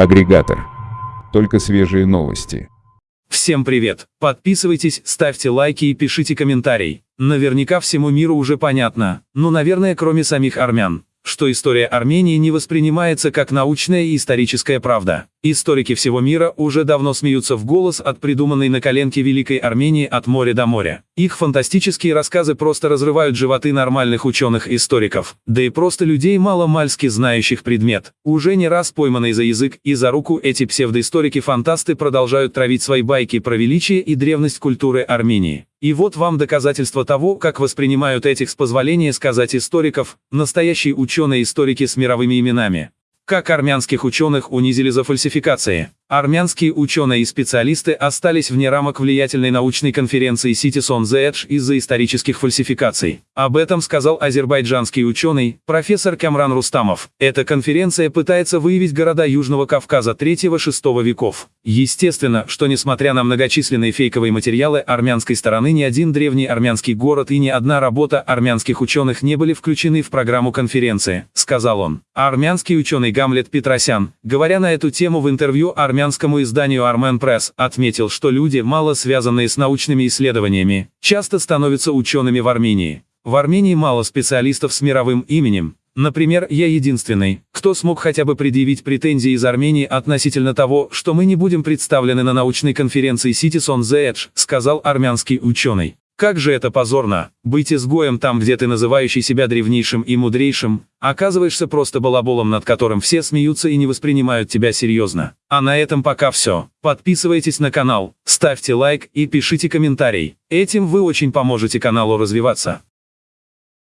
Агрегатор. Только свежие новости. Всем привет! Подписывайтесь, ставьте лайки и пишите комментарий. Наверняка всему миру уже понятно, ну наверное кроме самих армян что история Армении не воспринимается как научная и историческая правда. Историки всего мира уже давно смеются в голос от придуманной на коленке Великой Армении от моря до моря. Их фантастические рассказы просто разрывают животы нормальных ученых-историков, да и просто людей мало-мальски знающих предмет. Уже не раз пойманные за язык и за руку эти псевдоисторики-фантасты продолжают травить свои байки про величие и древность культуры Армении. И вот вам доказательство того, как воспринимают этих, с позволения сказать историков, настоящие ученые-историки с мировыми именами. Как армянских ученых унизили за фальсификации. Армянские ученые и специалисты остались вне рамок влиятельной научной конференции Cities the Edge из-за исторических фальсификаций. Об этом сказал азербайджанский ученый, профессор Камран Рустамов. Эта конференция пытается выявить города Южного Кавказа 3-6 веков. Естественно, что несмотря на многочисленные фейковые материалы армянской стороны ни один древний армянский город и ни одна работа армянских ученых не были включены в программу конференции, сказал он. Армянский ученый Гамлет Петросян, говоря на эту тему в интервью армянскому изданию Armen Press, отметил, что люди, мало связанные с научными исследованиями, часто становятся учеными в Армении. В Армении мало специалистов с мировым именем. Например, я единственный, кто смог хотя бы предъявить претензии из Армении относительно того, что мы не будем представлены на научной конференции Cities on Edge, сказал армянский ученый. Как же это позорно, быть изгоем там, где ты называющий себя древнейшим и мудрейшим, оказываешься просто балаболом, над которым все смеются и не воспринимают тебя серьезно. А на этом пока все. Подписывайтесь на канал, ставьте лайк и пишите комментарий. Этим вы очень поможете каналу развиваться.